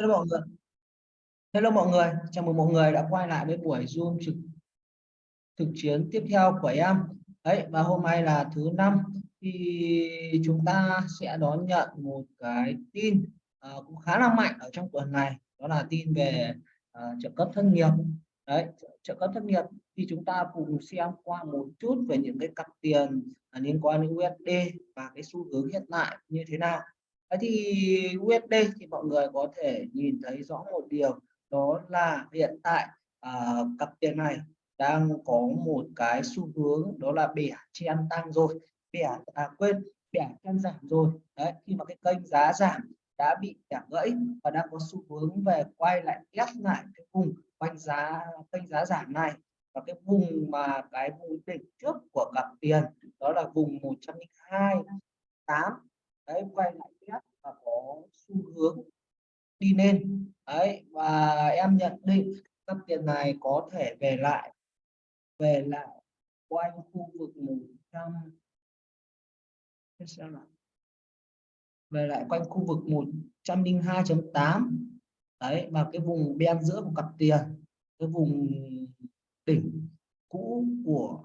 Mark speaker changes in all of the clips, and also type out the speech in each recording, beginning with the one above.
Speaker 1: Hello mọi người. Hello mọi người, chào mừng mọi người đã quay lại với buổi Zoom trực thực chiến tiếp theo của em. Đấy, và hôm nay là thứ năm thì chúng ta sẽ đón nhận một cái tin uh, cũng khá là mạnh ở trong tuần này, đó là tin về uh, trợ cấp thất nghiệp. Đấy, trợ cấp thất nghiệp thì chúng ta cùng xem qua một chút về những cái cặp tiền à, liên quan đến USD và cái xu hướng hiện tại như thế nào. Thế thì USD thì mọi người có thể nhìn thấy rõ một điều đó là hiện tại à, cặp tiền này đang có một cái xu hướng đó là bẻ chen tăng rồi bẻ à quên bẻ chen giảm rồi. Đấy khi mà cái kênh giá giảm đã bị bẻ gãy và đang có xu hướng về quay lại ép lại cái vùng quanh giá kênh giá giảm này và cái vùng mà cái vùng đỉnh trước của cặp tiền đó là vùng 102 8 đấy quay lại là có xu hướng đi lên. Đấy, và em nhận định cặp tiền này có thể về lại về lại quanh khu vực 100 xem nào. Về lại quanh khu vực 102.8 đấy, và cái vùng bên giữa của cặp tiền, cái vùng đỉnh cũ của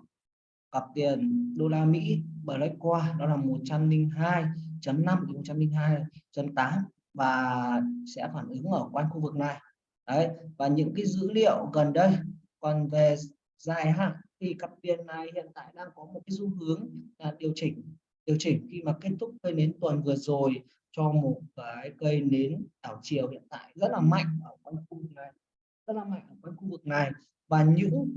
Speaker 1: cặp tiền đô la Mỹ Black qua, đó là 102 102.5 102.8 và sẽ phản ứng ở quanh khu vực này. Đấy, và những cái dữ liệu gần đây, còn về dài hạn thì cặp tiền này hiện tại đang có một cái xu hướng là điều chỉnh điều chỉnh khi mà kết thúc cây nến tuần vừa rồi cho một cái cây nến đảo chiều hiện tại rất là mạnh ở quanh khu vực này, rất là mạnh ở quanh khu vực này. Và những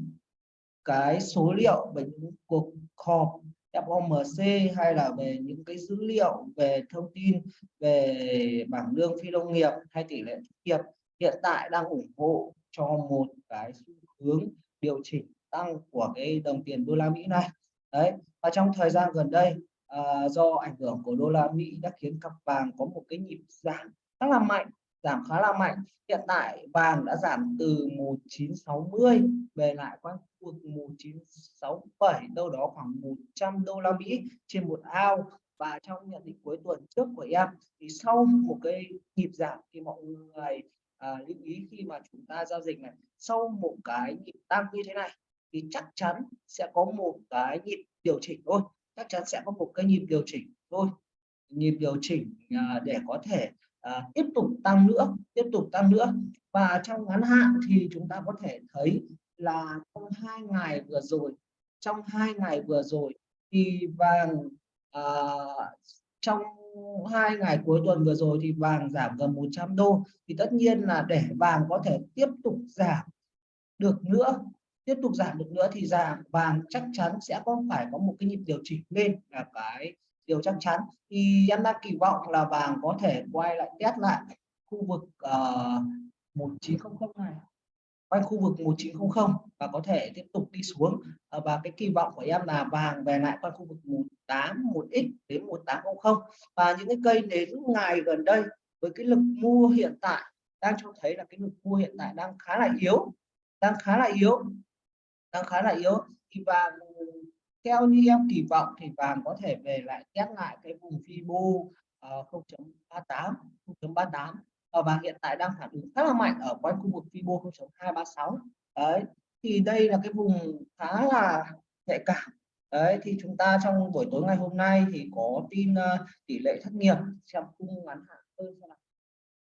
Speaker 1: cái số liệu về những cuộc họp FOMC hay là về những cái dữ liệu về thông tin về bảng lương phi nông nghiệp hay tỷ lệ thất nghiệp hiện tại đang ủng hộ cho một cái xu hướng điều chỉnh tăng của cái đồng tiền đô la Mỹ này. Đấy và trong thời gian gần đây à, do ảnh hưởng của đô la Mỹ đã khiến cặp vàng có một cái nhịp giảm rất là mạnh giảm khá là mạnh. Hiện tại vàng đã giảm từ 1960 về lại quanh khu vực 1967 đâu đó khoảng 100 đô la Mỹ trên một ao. Và trong nhận định cuối tuần trước của em thì sau một cái nhịp giảm thì mọi người à, lưu ý khi mà chúng ta giao dịch này sau một cái nhịp tăng như thế này thì chắc chắn sẽ có một cái nhịp điều chỉnh thôi. Chắc chắn sẽ có một cái nhịp điều chỉnh thôi. Nhịp điều chỉnh à, để có thể à, tiếp tục tăng nữa tiếp tục tăng nữa. Và trong ngắn hạn thì chúng ta có thể thấy là trong hai ngày vừa rồi trong hai ngày vừa rồi thì vàng à, trong hai ngày cuối tuần vừa rồi thì vàng giảm gần 100 đô. Thì tất nhiên là để vàng có thể tiếp tục giảm được nữa tiếp tục giảm được nữa thì giảm vàng chắc chắn sẽ có phải có một cái nhịp điều chỉnh lên là cái điều chắc chắn. Thì em đang kỳ vọng là vàng có thể quay lại test lại khu vực uh, 1900 này quanh khu vực 1900 và có thể tiếp tục đi xuống. Ờ, và cái kỳ vọng của em là vàng về lại quanh khu vực 18 1x đến 1800 và những cái cây đến ngày gần đây với cái lực mua hiện tại đang cho thấy là cái lực mua hiện tại đang khá là yếu đang khá là yếu đang khá là yếu. Thì vàng theo như em kỳ vọng thì vàng có thể về lại test lại cái vùng Fibo uh, 0.38 0.38 và hiện tại đang phản ứng khá là mạnh ở quanh khu vực Fibo 0.236 đấy thì đây là cái vùng khá là nhạy cảm. Đấy thì chúng ta trong buổi tối ngày hôm nay thì có tin uh, tỷ lệ thất nghiệp xem khung ngắn hạn hơn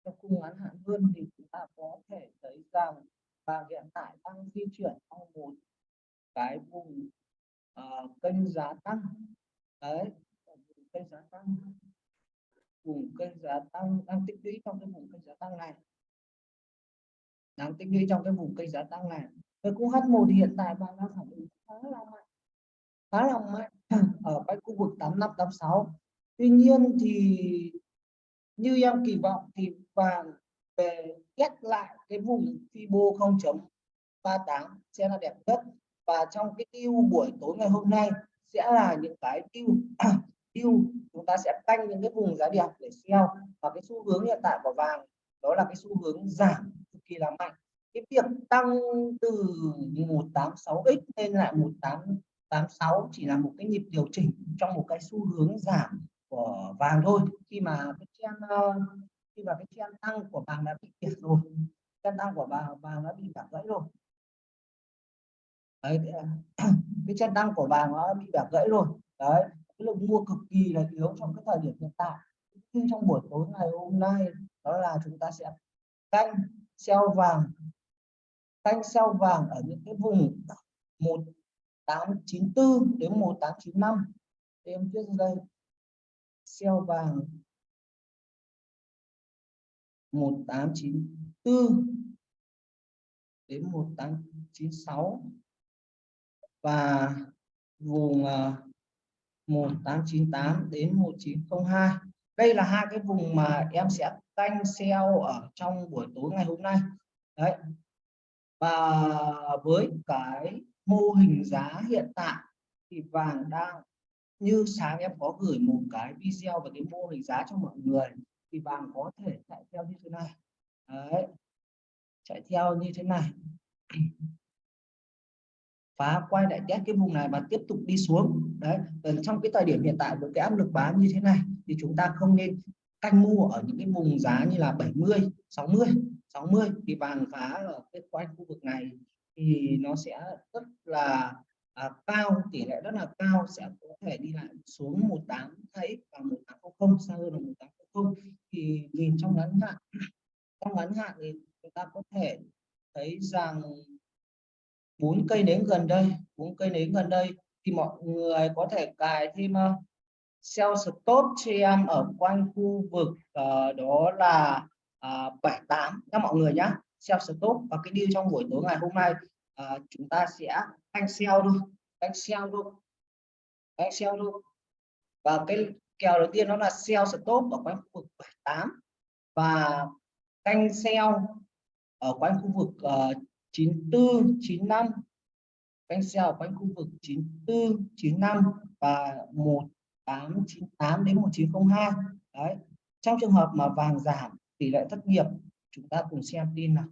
Speaker 1: trong khung ngắn hạn hơn thì chúng ta có thể thấy rằng vàng hiện tại đang di chuyển trong một cái vùng uh, kênh giá tăng. Đấy vùng kênh giá tăng. Vùng kênh giá tăng đang tích lũy trong cái vùng kênh giá tăng này. Đang tích lũy trong cái vùng kênh giá tăng này. Với cung H1 thì hiện tại vàng đang phản ứng khá là mạnh. Khá là mạnh. Ở cái khu vực 8586 tuy nhiên thì như em kỳ vọng thì vàng về kết lại cái vùng Fibo 0.38 sẽ là đẹp nhất và trong cái tiêu buổi tối ngày hôm nay sẽ là những cái tiêu tiêu chúng ta sẽ canh những cái vùng giá đẹp để sell. Và cái xu hướng hiện tại của vàng đó là cái xu hướng giảm cực kỳ là mạnh. Cái việc tăng từ 186x lên lại 1886 chỉ là một cái nhịp điều chỉnh trong một cái xu hướng giảm của vàng thôi. Khi mà cái trend ờ, khi mà cái trend tăng của vàng đã bị kiệt rồi, trend tăng của vàng vàng đã bị giảm gãy rồi đấy, cái chân đăng của bà nó bị bẻ gãy rồi. Đấy, cái lượng mua cực kỳ là yếu trong cái thời điểm hiện tại. Như trong buổi tối ngày hôm nay, đó là chúng ta sẽ canh sell vàng, canh sell vàng ở những cái vùng 1894 đến 1895 em viết đây sell vàng 1894 đến 1896 và vùng ờ, 1898 đến 1902 đây là hai cái vùng mà em sẽ canh sell ở trong buổi tối ngày hôm nay. Đấy. Và với cái mô hình giá hiện tại thì vàng đang, như sáng em có gửi một cái video về cái mô hình giá cho mọi người, thì vàng có thể chạy theo như thế này. Đấy. Chạy theo như thế này phá quay lại test cái vùng này và tiếp tục đi xuống. Đấy trong cái thời điểm hiện tại với cái áp lực bán như thế này thì chúng ta không nên canh mua ở những cái vùng giá như là 70 60 60 thì vàng phá ở cái quanh khu vực này thì nó sẽ rất là à, cao tỷ lệ rất là cao sẽ có thể đi lại xuống 18 thấy và 1800 xa hơn là 1800 thì nhìn trong ngắn hạn trong ngắn hạn thì chúng ta có thể thấy rằng bốn cây nến gần đây bốn cây nến gần đây thì mọi người có thể cài thêm ờ, sell stop cho em ở quanh khu vực uh, đó là uh, 78 các mọi người nhé sell stop và cái deal trong buổi tối ngày hôm nay uh, chúng ta sẽ anh sell thôi anh sell thôi anh sell thôi. Và cái kèo đầu tiên đó là sell stop ở quanh khu vực 78 và canh sell ở quanh khu vực uh, 94 95 anh sell ở quanh khu vực 94 95 và 1898 đến 1902 đấy trong trường hợp mà vàng giảm tỷ lệ thất nghiệp chúng ta cùng xem tin nào.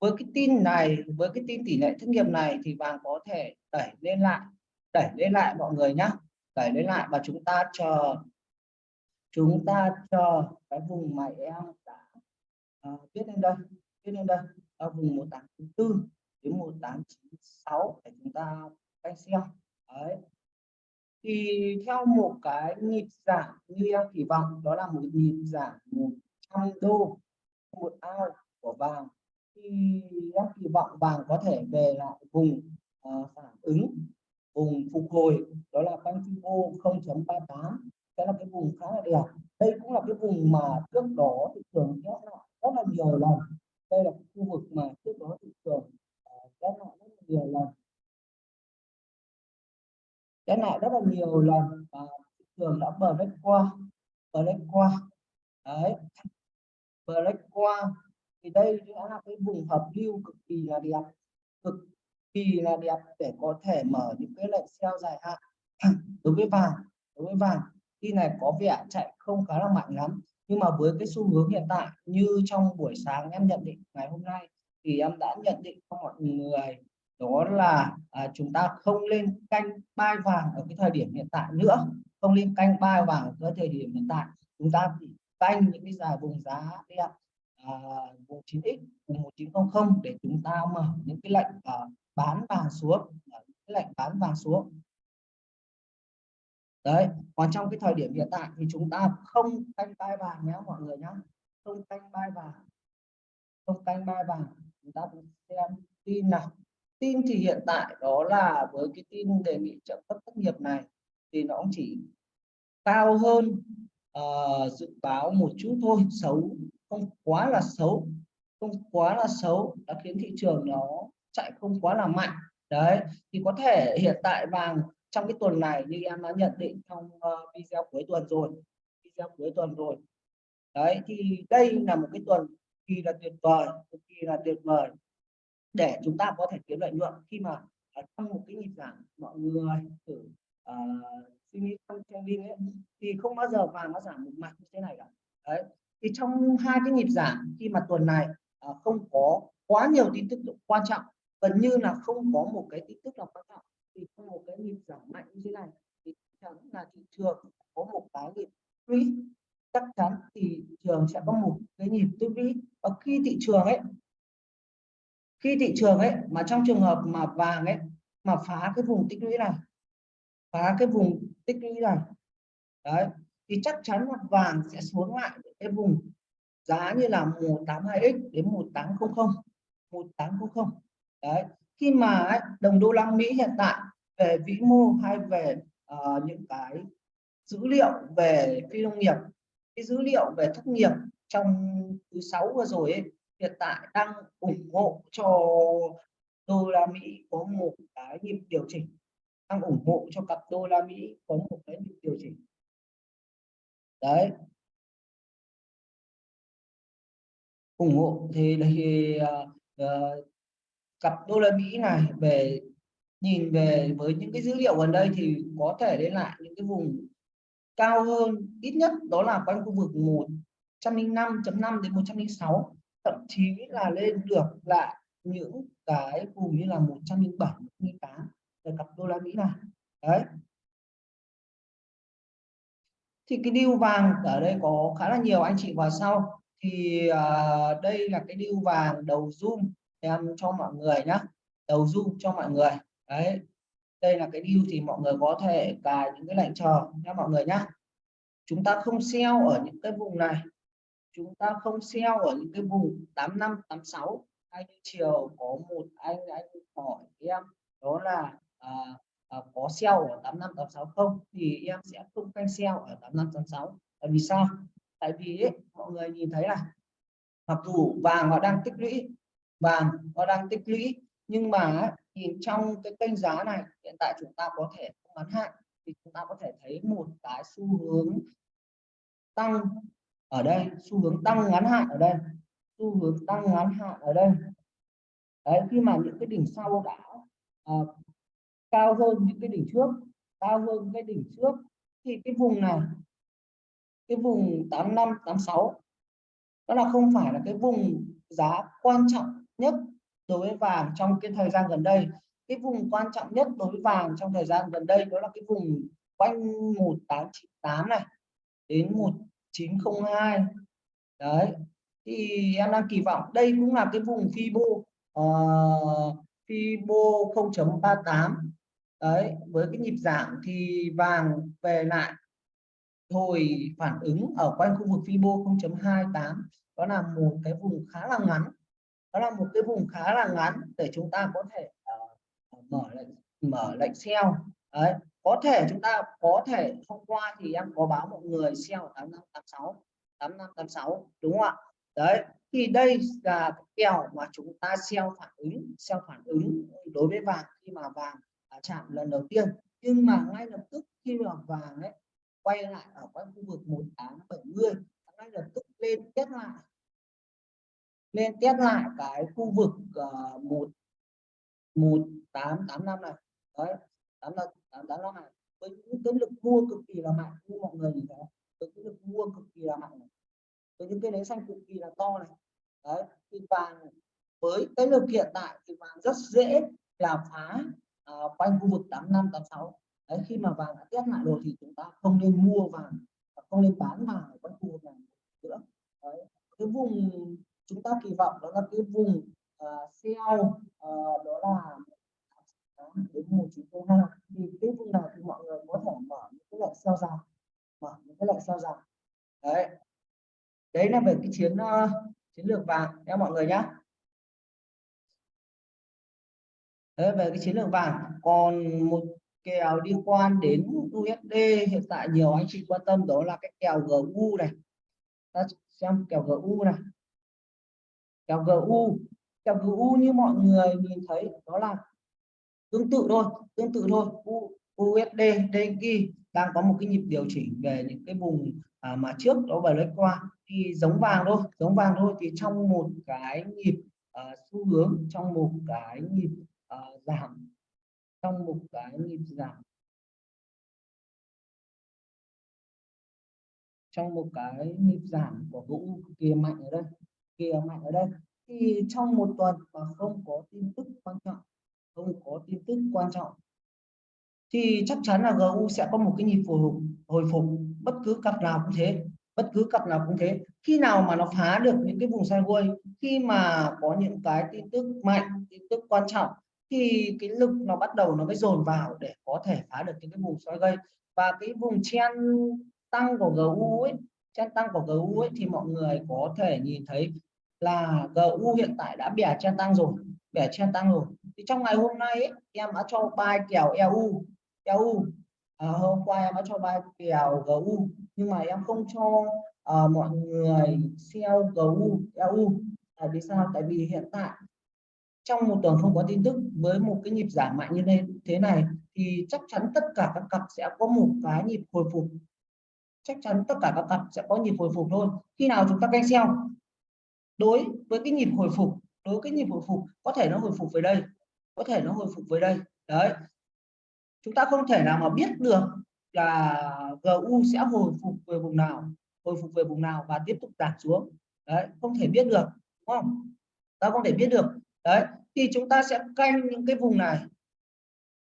Speaker 1: Với cái tin này với cái tin tỷ lệ thất nghiệp này thì vàng có thể đẩy lên lại đẩy lên lại mọi người nhé đẩy lên lại và chúng ta chờ chúng ta chờ cái vùng mà em đã uh, viết lên đây cho nên đây ở vùng 1894 đến 1896 để chúng ta canh xem. Đấy. Thì theo một cái nhịp giảm như em kỳ vọng đó là một nhịp giảm 100 đô một ao của vàng. Thì em kỳ vọng vàng có thể về lại vùng uh, phản ứng vùng phục hồi đó là quanh Fibo 0.38 sẽ là cái vùng khá là đẹp. Đây cũng là cái vùng mà trước đó thị trường kéo lại rất là nhiều lần đây là khu vực mà trước đó thị trường ờ, kéo lại rất là nhiều lần. Kéo lại rất là nhiều lần và thị trường đã bờ lách qua bờ lách qua. Đấy. Bờ lách qua. Thì đây đã là cái vùng hợp lưu cực kỳ là đẹp, cực kỳ là đẹp để có thể mở những cái lệnh sell dài hạn. Đối với vàng, đối với vàng, khi này có vẻ chạy không khá là mạnh lắm nhưng mà với cái xu hướng hiện tại như trong buổi sáng em nhận định ngày hôm nay thì em đã nhận định cho mọi người đó là à, chúng ta không lên canh bay vàng ở cái thời điểm hiện tại nữa không lên canh bay vàng ở cái thời điểm hiện tại. Chúng ta chỉ canh những cái giá vùng giá đẹp à, vùng 9x vùng 1900 để chúng ta mở những cái lệnh à, bán vàng xuống cái lệnh bán vàng xuống đấy còn trong cái thời điểm hiện tại thì chúng ta không canh bay vàng nhé mọi người nhé. Không canh bay vàng. Không canh bay vàng. Chúng ta xem tin nào. Tin thì hiện tại đó là với cái tin đề nghị trợ cấp thất nghiệp này thì nó cũng chỉ cao hơn uh, dự báo một chút thôi xấu. Không quá là xấu. Không quá là xấu đã khiến thị trường nó chạy không quá là mạnh. Đấy thì có thể hiện tại vàng trong cái tuần này như em đã nhận định trong uh, video cuối tuần rồi video cuối tuần rồi. Đấy thì đây là một cái tuần kỳ là tuyệt vời cực kỳ là tuyệt vời để chúng ta có thể kiếm lợi nhuận. Khi mà ở trong một cái nhịp giảm mọi người thử uh, suy nghĩ trong trading ấy thì không bao giờ vàng nó giảm một mặt như thế này cả. Đấy thì trong hai cái nhịp giảm khi mà tuần này uh, không có quá nhiều tin tức quan trọng gần như là không có một cái tin tức nào quan trọng thì có một cái nhịp giảm mạnh như thế này thì chắc chắn là thị trường có một cái nhịp lũy chắc chắn thì thị trường sẽ có một cái nhịp tích lũy và khi thị trường ấy, khi thị trường ấy mà trong trường hợp mà vàng ấy mà phá cái vùng tích lũy này, phá cái vùng tích lũy này, đấy, thì chắc chắn là vàng sẽ xuống lại cái vùng giá như là 182x đến 1800 1800 đấy khi mà đồng đô la Mỹ hiện tại về vĩ mô hay về uh, những cái dữ liệu về phi nông nghiệp cái dữ liệu về thất nghiệp trong thứ sáu vừa rồi ấy, hiện tại đang ủng hộ cho đô la Mỹ có một cái nhịp điều chỉnh đang ủng hộ cho cặp đô la Mỹ có một cái nhịp điều chỉnh. Đấy. Ủng hộ thì thì uh, uh, cặp đô la Mỹ này về nhìn về với những cái dữ liệu gần đây thì có thể đến lại những cái vùng cao hơn ít nhất đó là quanh khu vực 105.5 đến 106 thậm chí là lên được lại những cái vùng như là 107 108 về cặp đô la Mỹ này. Đấy. Thì cái điêu vàng ở đây có khá là nhiều anh chị vào sau. Thì uh, đây là cái điêu vàng đầu zoom em cho mọi người nhé đầu zoom cho mọi người. Đấy đây là cái view thì mọi người có thể cài những cái lệnh chờ nha mọi người nhé chúng ta không sell ở những cái vùng này. Chúng ta không sell ở những cái vùng 85 86 anh chiều có một anh anh hỏi em đó là à, à, có sell ở 85 86 không? Thì em sẽ không canh sell ở 85 86 tại vì sao? Tại vì ấy, mọi người nhìn thấy là mặc dù vàng họ đang tích lũy vàng nó đang tích lũy. Nhưng mà nhìn trong cái kênh giá này hiện tại chúng ta có thể ngắn hạn thì chúng ta có thể thấy một cái xu hướng tăng ở đây xu hướng tăng ngắn hạn ở đây xu hướng tăng ngắn hạn ở đây. Đấy khi mà những cái đỉnh sau đã uh, cao hơn những cái đỉnh trước cao hơn cái đỉnh trước thì cái vùng này cái vùng 85 86 đó là không phải là cái vùng giá quan trọng nhất đối với vàng trong cái thời gian gần đây. Cái vùng quan trọng nhất đối với vàng trong thời gian gần đây đó là cái vùng quanh 1898 này đến 1902 đấy thì em đang kỳ vọng đây cũng là cái vùng Fibo uh, Fibo 0.38 đấy với cái nhịp giảm thì vàng về lại hồi phản ứng ở quanh khu vực Fibo 0.28 đó là một cái vùng khá là ngắn đó là một cái vùng khá là ngắn để chúng ta có thể uh, mở lệnh mở lệnh sell đấy có thể chúng ta có thể hôm qua thì em có báo mọi người sell 8586 8586 đúng không ạ? Đấy thì đây là cái kèo mà chúng ta sell phản ứng sell phản ứng đối với vàng khi mà vàng à, chạm lần đầu tiên. Nhưng mà ngay lập tức khi mà vàng ấy quay lại ở quanh khu vực 1870 ngay lập tức lên test lại lên test lại cái khu vực uh, một một tám tám năm này. Đấy tám năm tám tám năm này. Với những cái lực mua cực kỳ là mạnh như mọi người nhìn thấy. Với cái lực mua cực kỳ là mạnh này. với những cái nến xanh cực kỳ là to này. Đấy thì vàng với cái lực hiện tại thì vàng rất dễ là phá uh, quanh khu vực 85 86 đấy khi mà vàng đã test lại rồi thì chúng ta không nên mua vàng không nên bán vàng ở quanh khu vực này nữa. Đấy. cái vùng chúng ta kỳ vọng đó là cái vùng ờ, uh, sell uh, ờ, đó là đến một chín hai thì cái vùng này thì mọi người có thể mở những cái lệnh sell dài mở những cái lệnh sell dài đấy. Đấy là về cái chiến uh, chiến lược vàng nha mọi người nhé đấy về cái chiến lược vàng. Còn một kèo liên quan đến USD hiện tại nhiều anh chị quan tâm đó là cái kèo GU này. Ta xem kèo GU này kèo GU kèo GU như mọi người nhìn thấy đó là tương tự thôi tương tự thôi. U, USD DXY đang có một cái nhịp điều chỉnh về những cái vùng à, mà trước đó vài lấy qua. Thì giống vàng thôi giống vàng thôi thì trong một cái nhịp à, xu hướng trong một cái nhịp à, giảm trong một cái nhịp giảm. Trong một cái nhịp giảm của vũ kia mạnh ở đây kia mạnh ở đây. Thì trong một tuần mà không có tin tức quan trọng, không có tin tức quan trọng, thì chắc chắn là GU sẽ có một cái nhịp hồi phục hồi phục. Bất cứ cặp nào cũng thế, bất cứ cặp nào cũng thế. Khi nào mà nó phá được những cái vùng sideways, khi mà có những cái tin tức mạnh, tin tức quan trọng, thì cái lực nó bắt đầu nó mới dồn vào để có thể phá được những cái vùng sideways. Gây và cái vùng chen tăng của GU ấy chen tăng của GU ấy thì mọi người có thể nhìn thấy là GU hiện tại đã bẻ chen tăng rồi bẻ chen tăng rồi. Thì trong ngày hôm nay ấy, em đã cho bài kèo EU EU à, hôm qua em đã cho bài kèo GU nhưng mà em không cho à, mọi người sell GU EU tại vì sao? Tại vì hiện tại trong một tuần không có tin tức với một cái nhịp giảm mạnh như thế này thì chắc chắn tất cả các cặp sẽ có một cái nhịp hồi phục. Chắc chắn tất cả các cặp sẽ có nhịp hồi phục thôi. Khi nào chúng ta canh sell đối với cái nhịp hồi phục, đối với cái nhịp hồi phục, có thể nó hồi phục về đây, có thể nó hồi phục về đây. Đấy. Chúng ta không thể nào mà biết được là GU sẽ hồi phục về vùng nào, hồi phục về vùng nào và tiếp tục giảm xuống. Đấy, không thể biết được, đúng không? Ta không thể biết được. Đấy, thì chúng ta sẽ canh những cái vùng này,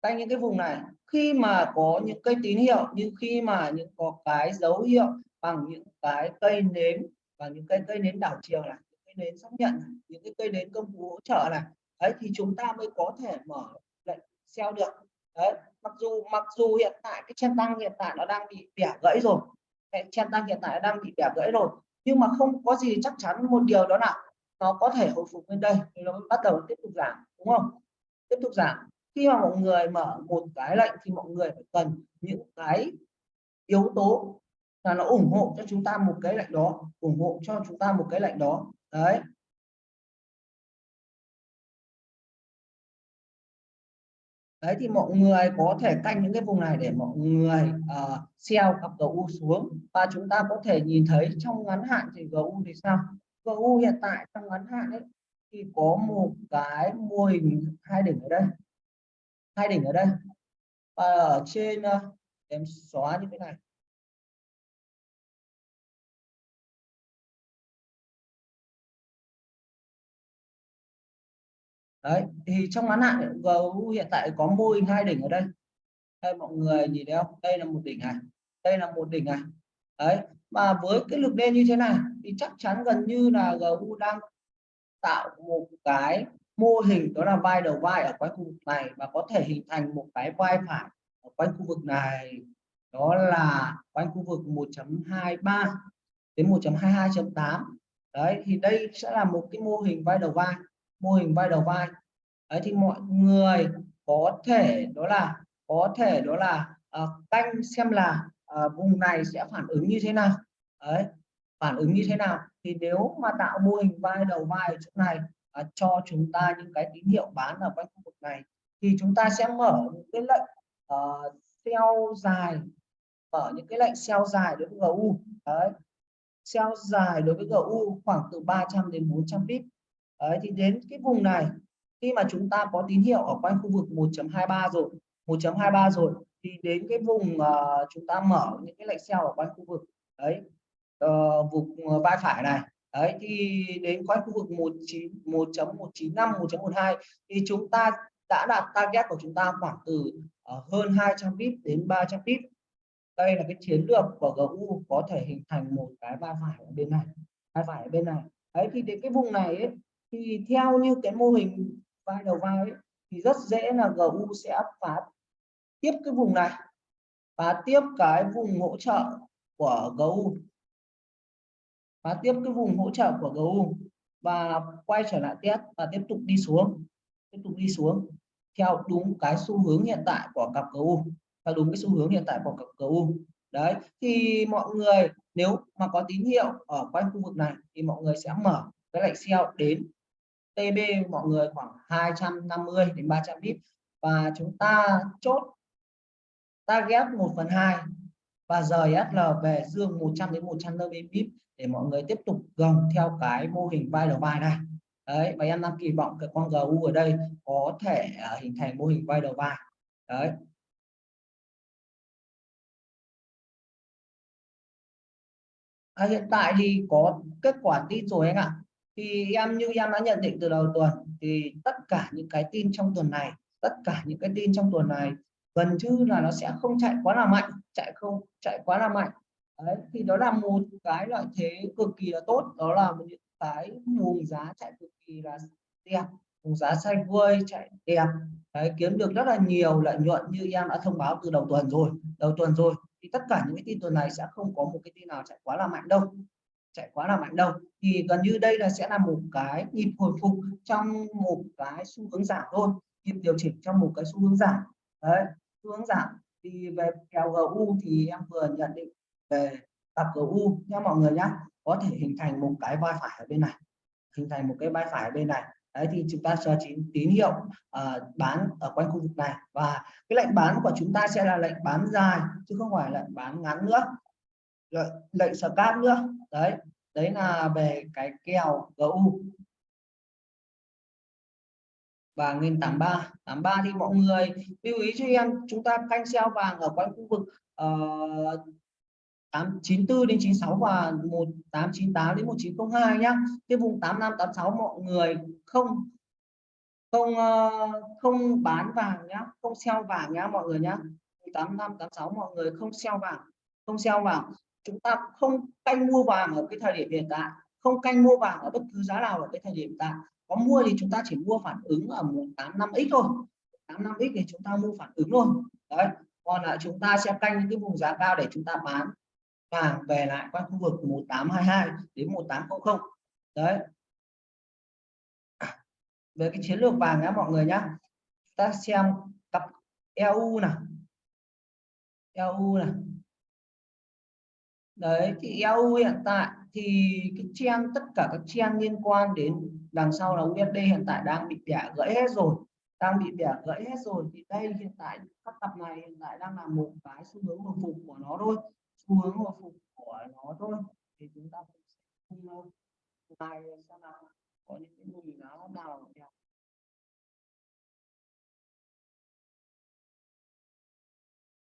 Speaker 1: canh những cái vùng này. Khi mà có những cây tín hiệu như khi mà những có cái dấu hiệu bằng những cái cây nến và những cái cây nến đảo chiều này nến xác nhận này, những cái cây nến công cụ hỗ trợ này. Đấy thì chúng ta mới có thể mở lệnh sell được. Đấy mặc dù mặc dù hiện tại cái chen tăng hiện tại nó đang bị bẻ gãy rồi. Cái chen tăng hiện tại đang bị bẻ gãy rồi. Nhưng mà không có gì chắc chắn một điều đó là nó có thể hồi phục lên đây. Thì nó bắt đầu tiếp tục giảm đúng không? Tiếp tục giảm. Khi mà mọi người mở một cái lệnh thì mọi người phải cần những cái yếu tố là nó ủng hộ cho chúng ta một cái lệnh đó ủng hộ cho chúng ta một cái lệnh đó đấy. Đấy thì mọi người có thể canh những cái vùng này để mọi người uh, sell cặp GU xuống. Và chúng ta có thể nhìn thấy trong ngắn hạn thì GU thì sao? GU hiện tại trong ngắn hạn ấy thì có một cái mô hình hai đỉnh ở đây. Hai đỉnh ở đây. Và ở trên uh, em xóa như thế này. Đấy, thì trong ngắn hạn gấu hiện tại có mô hình hai đỉnh ở đây. Đây, mọi người nhìn thấy không? Đây là một đỉnh này, đây là một đỉnh này. Đấy, mà với cái lực đen như thế này thì chắc chắn gần như là gấu đang tạo một cái mô hình, đó là vai đầu vai ở quanh khu vực này và có thể hình thành một cái vai phải ở quanh khu vực này. Đó là quanh khu vực 1.23 đến 1.22.8 đấy, thì đây sẽ là một cái mô hình vai đầu vai mô hình vai đầu vai. Đấy thì mọi người có thể đó là có thể đó là uh, canh xem là uh, vùng này sẽ phản ứng như thế nào. Đấy phản ứng như thế nào? Thì nếu mà tạo mô hình vai đầu vai ở chỗ này uh, cho chúng ta những cái tín hiệu bán ở quanh khu vực này thì chúng ta sẽ mở những cái lệnh uh, sell dài mở những cái lệnh sell dài đối với GU đấy sell dài đối với GU khoảng từ 300 đến 400 pip đấy thì đến cái vùng này khi mà chúng ta có tín hiệu ở quanh khu vực 1.23 rồi 1.23 rồi thì đến cái vùng uh, chúng ta mở những cái lệnh sell ở quanh khu vực đấy uh, vùng ờ, vai phải này đấy thì đến quanh khu vực 19 1.195 1.12 thì chúng ta đã đạt target của chúng ta khoảng từ uh, hơn 200 pip đến 300 pip đây là cái chiến lược của GU có thể hình thành một cái vai phải ở bên này vai phải ở bên này. Đấy thì đến cái vùng này ấy, thì theo như cái mô hình vai đầu vai ấy, thì rất dễ là GU sẽ phá tiếp cái vùng này phá tiếp cái vùng hỗ trợ của GU phá tiếp cái vùng hỗ trợ của GU và quay trở lại test và tiếp tục đi xuống tiếp tục đi xuống theo đúng cái xu hướng hiện tại của cặp GU theo đúng cái xu hướng hiện tại của cặp GU đấy thì mọi người nếu mà có tín hiệu ở quanh khu vực này thì mọi người sẽ mở cái lệnh sell đến TB mọi người khoảng 250 đến 300 pip và chúng ta chốt target 1 phần 2 và rời SL về dương 100 đến 150 pip để mọi người tiếp tục gồng theo cái mô hình vai đầu vai này. Đấy và em đang kỳ vọng cái con GU ở đây có thể uh, hình thành mô hình vai đầu vai đấy. À, hiện tại thì có kết quả tít rồi anh ạ thì em như em đã nhận định từ đầu tuần thì tất cả những cái tin trong tuần này tất cả những cái tin trong tuần này gần như là nó sẽ không chạy quá là mạnh chạy không chạy quá là mạnh. Đấy thì đó là một cái lợi thế cực kỳ là tốt đó là những cái vùng giá chạy cực kỳ là đẹp vùng giá sideways chạy đẹp. Đấy, kiếm được rất là nhiều lợi nhuận như em đã thông báo từ đầu tuần rồi đầu tuần rồi. Thì tất cả những cái tin tuần này sẽ không có một cái tin nào chạy quá là mạnh đâu chạy quá là mạnh đâu. Thì gần như đây là sẽ là một cái nhịp hồi phục trong một cái xu hướng giảm thôi. Nhịp điều chỉnh trong một cái xu hướng giảm. Đấy xu hướng giảm. Thì về kèo GU thì em vừa nhận định về cặp GU nha mọi người nhé có thể hình thành một cái vai phải ở bên này. Hình thành một cái vai phải ở bên này. Đấy thì chúng ta cho chín tín hiệu uh, bán ở quanh khu vực này. Và cái lệnh bán của chúng ta sẽ là lệnh bán dài chứ không phải lệnh bán ngắn nữa. Lệnh lệnh scalp nữa đấy đấy là về cái kèo GU vàng lên 83 83 thì mọi người lưu ý cho em chúng ta canh xeo vàng ở quanh khu vực ờ, uh, 894 đến 96 và 1898 đến 1902 nhá. Cái vùng 8586 mọi người không không uh, không bán vàng nhá, không xeo vàng nhá mọi người nhá. 8586 mọi người không xeo vàng, không xeo vàng. Chúng ta không canh mua vàng ở cái thời điểm hiện tại, không canh mua vàng ở bất cứ giá nào ở cái thời điểm hiện tại. Có mua thì chúng ta chỉ mua phản ứng ở 185x thôi. 85x thì chúng ta mua phản ứng luôn. Đấy, còn lại chúng ta sẽ canh những cái vùng giá cao để chúng ta bán vàng về lại quanh khu vực 1822 đến 1800 đấy về cái chiến lược vàng nhá mọi người nhá ta xem cặp EU nào EU này đấy thì EU hiện tại thì cái chen tất cả các chen liên quan đến đằng sau là USD hiện tại đang bị bẻ gãy hết rồi, đang bị bẻ gãy hết rồi. Thì đây hiện tại các tập này hiện tại đang là một cái xu hướng hồi phục của nó thôi, xu hướng hồi phục của nó thôi. Thì chúng ta cùng này xem nào, có những cái mùi nó nào đẹp.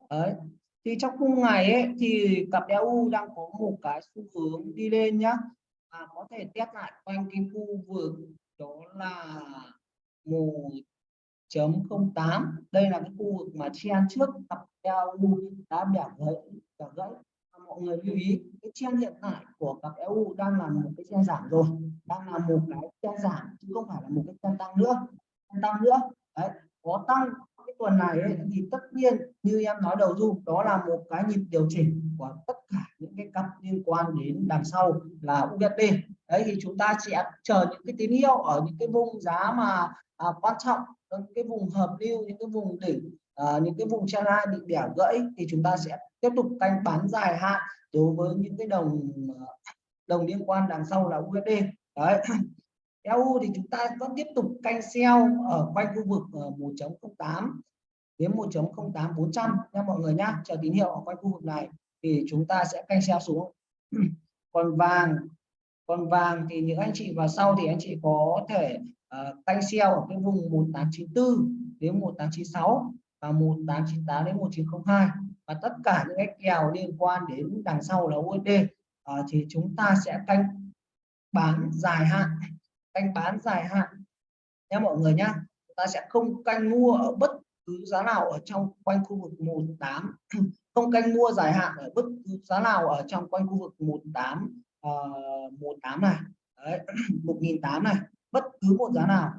Speaker 1: Đấy thì trong khung ngày ấy, thì cặp EU đang có một cái xu hướng đi lên nhá. Và có thể test lại quanh cái khu vực đó là một chấm không tám. Đây là cái khu vực mà chen trước cặp EU đã bẻ gãy bẻ gãy. À, mọi người lưu ý, cái chen hiện tại của cặp EU đang là một cái chen giảm rồi, đang là một cái chen giảm chứ không phải là một cái chen tăng nữa chen tăng nữa. Đấy, có tăng tuần này ấy, thì tất nhiên như em nói đầu du đó là một cái nhịp điều chỉnh của tất cả những cái cặp liên quan đến đằng sau là USD đấy thì chúng ta sẽ chờ những cái tín hiệu ở những cái vùng giá mà à, quan trọng những cái vùng hợp lưu những cái vùng đỉnh à, những cái vùng channel bị bẻ gãy thì chúng ta sẽ tiếp tục canh bán dài hạn đối với những cái đồng à, đồng liên quan đằng sau là USD đấy. EU thì chúng ta vẫn tiếp tục canh sell ở quanh khu vực ờ, 1.08 đến 1.08 400 nha mọi người nhá. Chờ tín hiệu ở quanh khu vực này thì chúng ta sẽ canh sell xuống. Còn vàng còn vàng thì những anh chị vào sau thì anh chị có thể uh, canh sell ở cái vùng 1894 đến 1896 và 1898 đến 1902 và tất cả những cái kèo liên quan đến đằng sau là USD uh, ờ, thì chúng ta sẽ canh bán dài hạn canh bán dài hạn. Nhé mọi người nhá chúng ta sẽ không canh mua ở bất cứ giá nào ở trong quanh khu vực 18 không canh mua dài hạn ở bất cứ giá nào ở trong quanh khu vực 18 uh, 18 này. Đấy, 1008 này bất cứ một giá nào.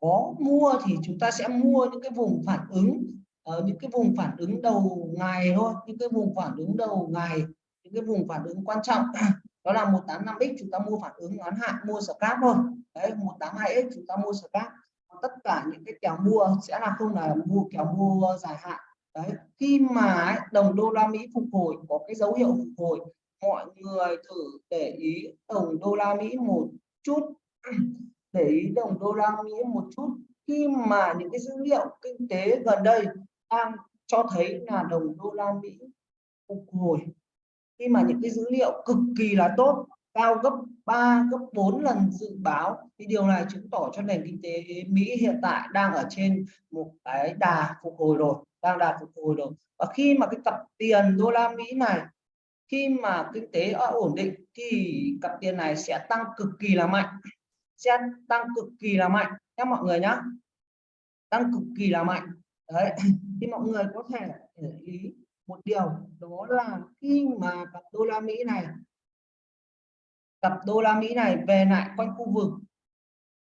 Speaker 1: Có mua thì chúng ta sẽ mua những cái vùng phản ứng ở những cái vùng phản ứng đầu ngày thôi những cái vùng phản ứng đầu ngày những cái vùng phản ứng quan trọng. Đó là 185x chúng ta mua phản ứng ngắn hạn mua scalp thôi đấy 182x chúng ta mua scalp tất cả những cái kèo mua sẽ là không là mua kèo mua dài hạn. Đấy, khi mà đồng đô la Mỹ phục hồi, có cái dấu hiệu phục hồi, mọi người thử để ý đồng đô la Mỹ một chút. Để ý đồng đô la Mỹ một chút. Khi mà những cái dữ liệu kinh tế gần đây đang cho thấy là đồng đô la Mỹ phục hồi, khi mà những cái dữ liệu cực kỳ là tốt cao gấp 3 gấp 4 lần dự báo. Thì điều này chứng tỏ cho nền kinh tế Mỹ hiện tại đang ở trên một cái đà phục hồi rồi, đang đà phục hồi rồi. Và khi mà cái cặp tiền đô la Mỹ này, khi mà kinh tế ổn định, thì cặp tiền này sẽ tăng cực kỳ là mạnh, sẽ tăng cực kỳ là mạnh. Các mọi người nhé tăng cực kỳ là mạnh. Đấy. Thì mọi người có thể để ý một điều, đó là khi mà cặp đô la Mỹ này cặp đô la Mỹ này về lại quanh khu vực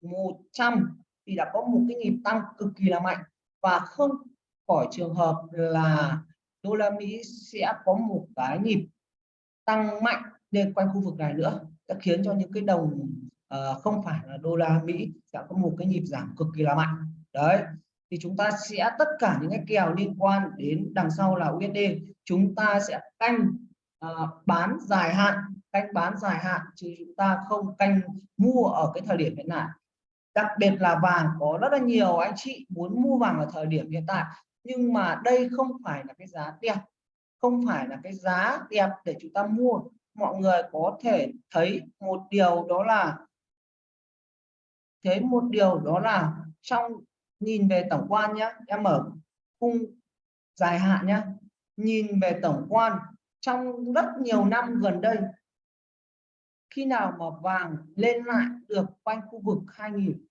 Speaker 1: 100 thì đã có một cái nhịp tăng cực kỳ là mạnh. Và không khỏi trường hợp là đô la Mỹ sẽ có một cái nhịp tăng mạnh lên quanh khu vực này nữa đã khiến cho những cái đồng uh, không phải là đô la Mỹ sẽ có một cái nhịp giảm cực kỳ là mạnh. Đấy thì chúng ta sẽ tất cả những cái kèo liên quan đến đằng sau là USD chúng ta sẽ canh uh, bán dài hạn canh bán dài hạn chứ chúng ta không canh mua ở cái thời điểm hiện tại. Đặc biệt là vàng có rất là nhiều anh chị muốn mua vàng ở thời điểm hiện tại, nhưng mà đây không phải là cái giá đẹp, không phải là cái giá đẹp để chúng ta mua. Mọi người có thể thấy một điều đó là, thấy một điều đó là trong, nhìn về tổng quan nhé em mở khung dài hạn nhé nhìn về tổng quan trong rất nhiều năm gần đây khi nào mà vàng lên lại được quanh khu vực 2000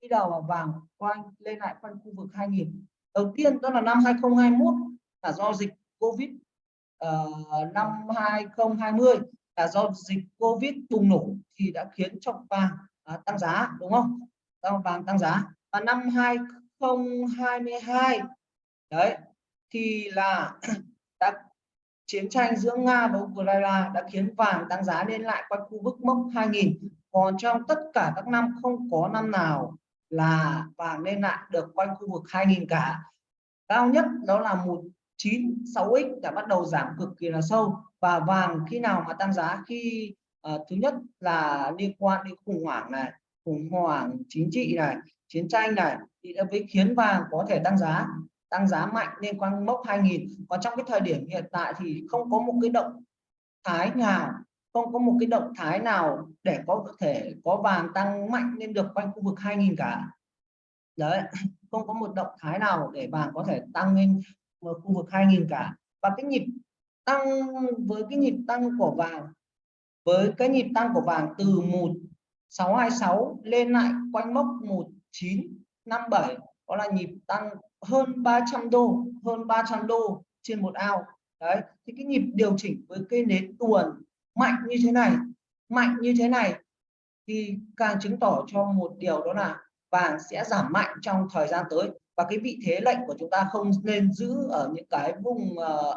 Speaker 1: khi nào mà vàng quanh lên lại quanh khu vực 2000 đầu tiên đó là năm 2021 là do dịch Covid uh, năm 2020 là do dịch Covid bùng nổ thì đã khiến cho vàng uh, tăng giá đúng không? Tăng vàng tăng giá. Và năm 2022 đấy thì là đã chiến tranh giữa Nga và Ukraine đã khiến vàng tăng giá lên lại quanh khu vực mốc 2000 còn trong tất cả các năm không có năm nào là vàng lên lại được quanh khu vực 2000 cả. Cao nhất đó là 196x đã bắt đầu giảm cực kỳ là sâu. Và vàng khi nào mà tăng giá khi uh, thứ nhất là liên quan đến khủng hoảng này khủng hoảng chính trị này chiến tranh này thì đã với khiến vàng có thể tăng giá tăng giá mạnh liên quanh mốc 2000 còn trong cái thời điểm hiện tại thì không có một cái động thái nào, không có một cái động thái nào để có thể có vàng tăng mạnh lên được quanh khu vực 2000 cả. Đấy, không có một động thái nào để vàng có thể tăng lên khu vực 2000 cả. Và cái nhịp tăng, với cái nhịp tăng của vàng, với cái nhịp tăng của vàng từ 1626 lên lại quanh mốc 1957 đó là nhịp tăng hơn 300 đô hơn 300 đô trên một ao. Đấy thì cái nhịp điều chỉnh với cây nến tuần mạnh như thế này mạnh như thế này thì càng chứng tỏ cho một điều đó là vàng sẽ giảm mạnh trong thời gian tới. Và cái vị thế lệnh của chúng ta không nên giữ ở những cái vùng uh,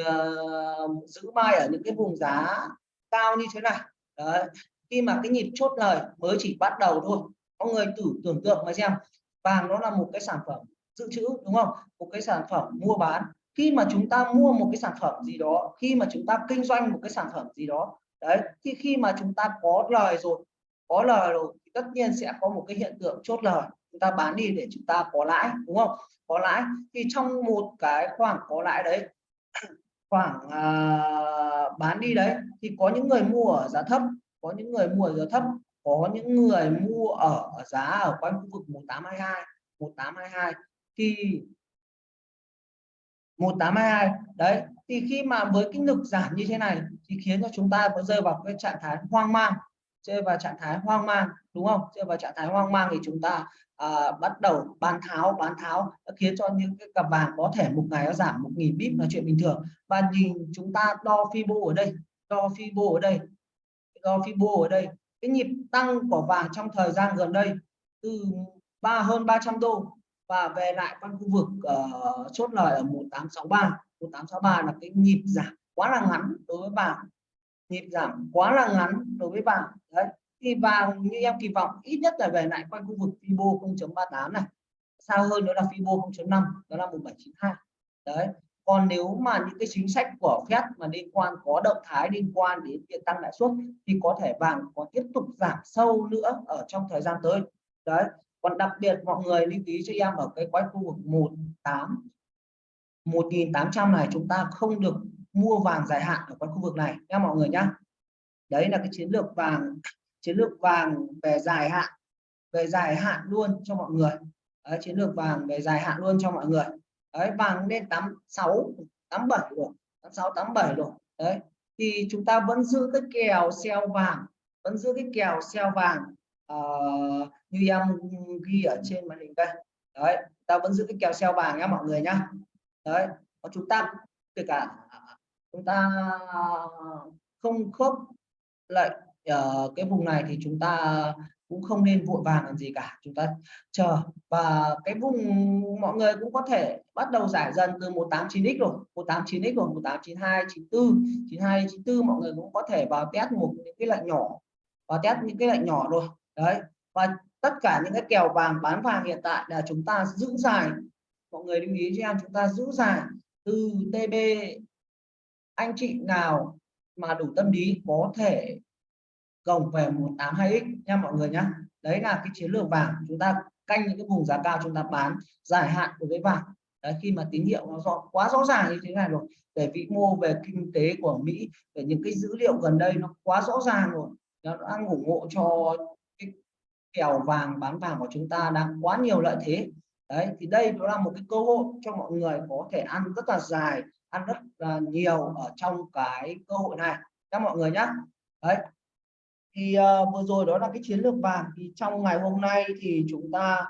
Speaker 1: uh, giữ mai ở những cái vùng giá cao như thế này. Đấy. khi mà cái nhịp chốt lời mới chỉ bắt đầu thôi. Có người thử tưởng tượng mà xem vàng nó là một cái sản phẩm dự trữ đúng không? Một cái sản phẩm mua bán. Khi mà chúng ta mua một cái sản phẩm gì đó khi mà chúng ta kinh doanh một cái sản phẩm gì đó đấy thì khi mà chúng ta có lời rồi có lời rồi thì tất nhiên sẽ có một cái hiện tượng chốt lời. Chúng ta bán đi để chúng ta có lãi đúng không? Có lãi. Thì trong một cái khoảng có lãi đấy khoảng à, bán đi đấy thì có những người mua ở giá thấp có những người mua ở giá thấp có những người mua ở giá ở quanh khu vực 1822 1822 thì 1822 đấy thì khi mà với cái lực giảm như thế này thì khiến cho chúng ta có rơi vào cái trạng thái hoang mang. Rơi vào trạng thái hoang mang đúng không? Rơi vào trạng thái hoang mang thì chúng ta à, bắt đầu bán tháo bán tháo. Khiến cho những cái cặp vàng có thể một ngày nó giảm một nghìn bip là chuyện bình thường. Và nhìn chúng ta đo fibo ở đây đo fibo ở đây đo fibo ở đây. Cái nhịp tăng của vàng trong thời gian gần đây từ ba hơn 300 đô và về lại quanh khu vực uh, chốt lời ở 1863 1863 là cái nhịp giảm quá là ngắn đối với vàng nhịp giảm quá là ngắn đối với vàng đấy thì vàng như em kỳ vọng ít nhất là về lại quanh khu vực Fibo 0.38 này. Xa hơn nữa là Fibo 0.5 đó là 1792 đấy còn nếu mà những cái chính sách của Fed mà liên quan có động thái liên quan đến việc tăng lãi suất thì có thể vàng có tiếp tục giảm sâu nữa ở trong thời gian tới. Đấy còn đặc biệt mọi người lưu ý cho em ở cái quanh khu vực 18 1800 này chúng ta không được mua vàng dài hạn ở quanh khu vực này nha mọi người nhá. Đấy là cái chiến lược vàng chiến lược vàng về dài hạn về dài hạn luôn cho mọi người. Đấy, chiến lược vàng về dài hạn luôn cho mọi người. Đấy vàng lên 86 87 rồi 86 87 rồi. Đấy thì chúng ta vẫn giữ cái kèo xeo vàng vẫn giữ cái kèo xeo vàng uh, như em ghi ở trên màn hình đây. Đấy ta vẫn giữ cái kèo xeo vàng nhá mọi người nhá. Đấy và chúng ta kể cả, chúng ta không khớp lại ở cái vùng này thì chúng ta cũng không nên vội vàng làm gì cả. Chúng ta chờ. Và cái vùng mọi người cũng có thể bắt đầu giải dần từ 189x rồi. 189x rồi 189 94 92 94 mọi người cũng có thể vào test một những cái lệnh nhỏ và test những cái lệnh nhỏ rồi. Đấy, và tất cả những cái kèo vàng bán vàng hiện tại là chúng ta giữ dài. Mọi người lưu ý cho em chúng ta giữ dài từ TB anh chị nào mà đủ tâm lý có thể gồng về 182x nha mọi người nhé đấy là cái chiến lược vàng. Chúng ta canh những cái vùng giá cao chúng ta bán dài hạn đối với vàng. Đấy, khi mà tín hiệu nó rõ quá rõ ràng như thế này rồi. Về vĩ mô về kinh tế của Mỹ về những cái dữ liệu gần đây nó quá rõ ràng rồi. Nó đang ủng hộ cho kèo vàng bán vàng của chúng ta đang quá nhiều lợi thế. Đấy thì đây đó là một cái cơ hội cho mọi người có thể ăn rất là dài ăn rất là nhiều ở trong cái cơ hội này. Các mọi người nhé đấy. Thì uh, vừa rồi đó là cái chiến lược vàng. Thì trong ngày hôm nay thì chúng ta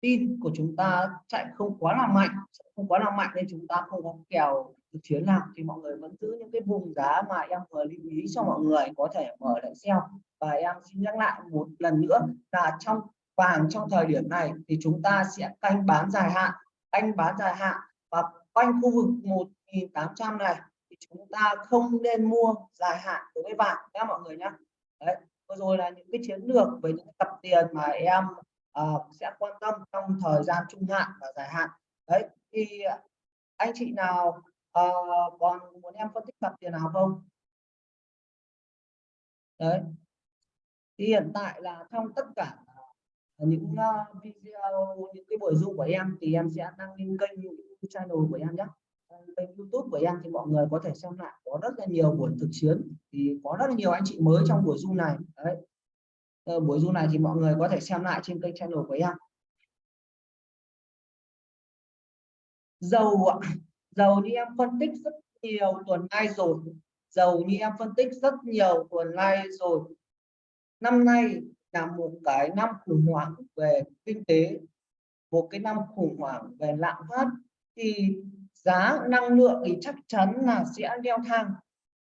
Speaker 1: tin của chúng ta chạy không quá là mạnh không quá là mạnh nên chúng ta không có kèo chiến nào thì mọi người vẫn giữ những cái vùng giá mà em vừa lưu ý cho mọi người có thể mở lại sell và em xin nhắc lại một lần nữa là trong vàng trong thời điểm này thì chúng ta sẽ canh bán dài hạn canh bán dài hạn. Và quanh khu vực 1800 này thì chúng ta không nên mua dài hạn đối với vàng các mọi người nhé đấy vừa rồi là những cái chiến lược về những cặp tiền mà em uh, sẽ quan tâm trong thời gian trung hạn và dài hạn. Đấy thì anh chị nào uh, còn muốn em phân tích cặp tiền nào không? Đấy thì hiện tại là trong tất cả những uh, video những cái buổi zoom của em thì em sẽ đăng lên kênh channel của em nhé. Ờ, kênh youtube của em thì mọi người có thể xem lại. Có rất là nhiều buổi thực chiến thì có rất là nhiều anh chị mới trong buổi zoom này. Đấy. Ờ, buổi zoom này thì mọi người có thể xem lại trên kênh channel của em. Dầu dầu như em phân tích rất nhiều tuần nay rồi. Dầu như em phân tích rất nhiều tuần nay rồi năm nay là một cái năm khủng hoảng về kinh tế, một cái năm khủng hoảng về lạm phát. Thì giá năng lượng thì chắc chắn là sẽ leo thang.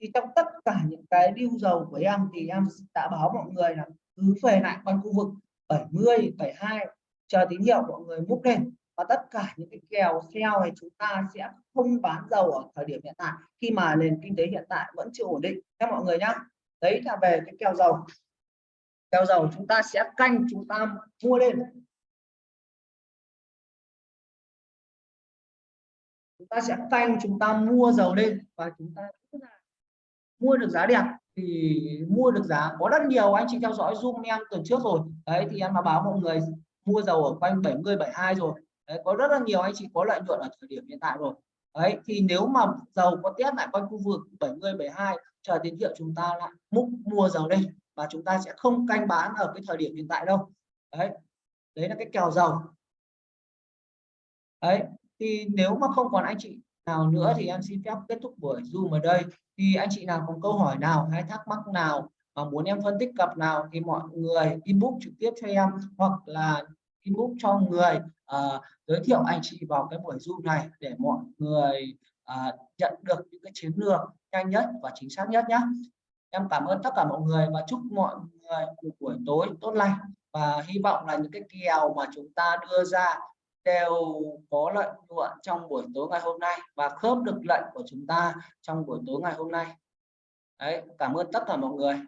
Speaker 1: Thì trong tất cả những cái điêu dầu của em thì em đã báo mọi người là cứ về lại quanh khu vực 70 72 chờ tín hiệu mọi người múc lên. Và tất cả những cái kèo theo thì chúng ta sẽ không bán dầu ở thời điểm hiện tại. Khi mà nền kinh tế hiện tại vẫn chưa ổn định các mọi người nhá. Đấy là về cái kèo dầu theo dầu chúng ta sẽ canh, chúng ta mua lên. Chúng ta sẽ canh, chúng ta mua dầu lên và chúng ta mua được giá đẹp thì mua được giá có rất nhiều. Anh chị theo dõi zoom em tuần trước rồi. Đấy, thì em đã báo mọi người mua dầu ở quanh 70 72 rồi. Đấy, có rất là nhiều, anh chị có lợi nhuận ở thời điểm hiện tại rồi. Đấy, thì nếu mà dầu có test lại quanh khu vực 70 72 chờ tín hiệu chúng ta lại múc mua dầu lên và chúng ta sẽ không canh bán ở cái thời điểm hiện tại đâu. Đấy đấy là cái kèo dầu. Đấy thì nếu mà không còn anh chị nào nữa thì em xin phép kết thúc buổi zoom ở đây. Thì anh chị nào có câu hỏi nào hay thắc mắc nào mà muốn em phân tích cặp nào thì mọi người inbox trực tiếp cho em hoặc là inbox cho người uh, giới thiệu anh chị vào cái buổi zoom này để mọi người uh, nhận được những cái chiến lược nhanh nhất và chính xác nhất nhé em cảm ơn tất cả mọi người và chúc mọi người một buổi tối tốt lành. Và hy vọng là những cái kèo mà chúng ta đưa ra đều có lợi nhuận trong buổi tối ngày hôm nay và khớp được lệnh của chúng ta trong buổi tối ngày hôm nay. Đấy, cảm ơn tất cả mọi người.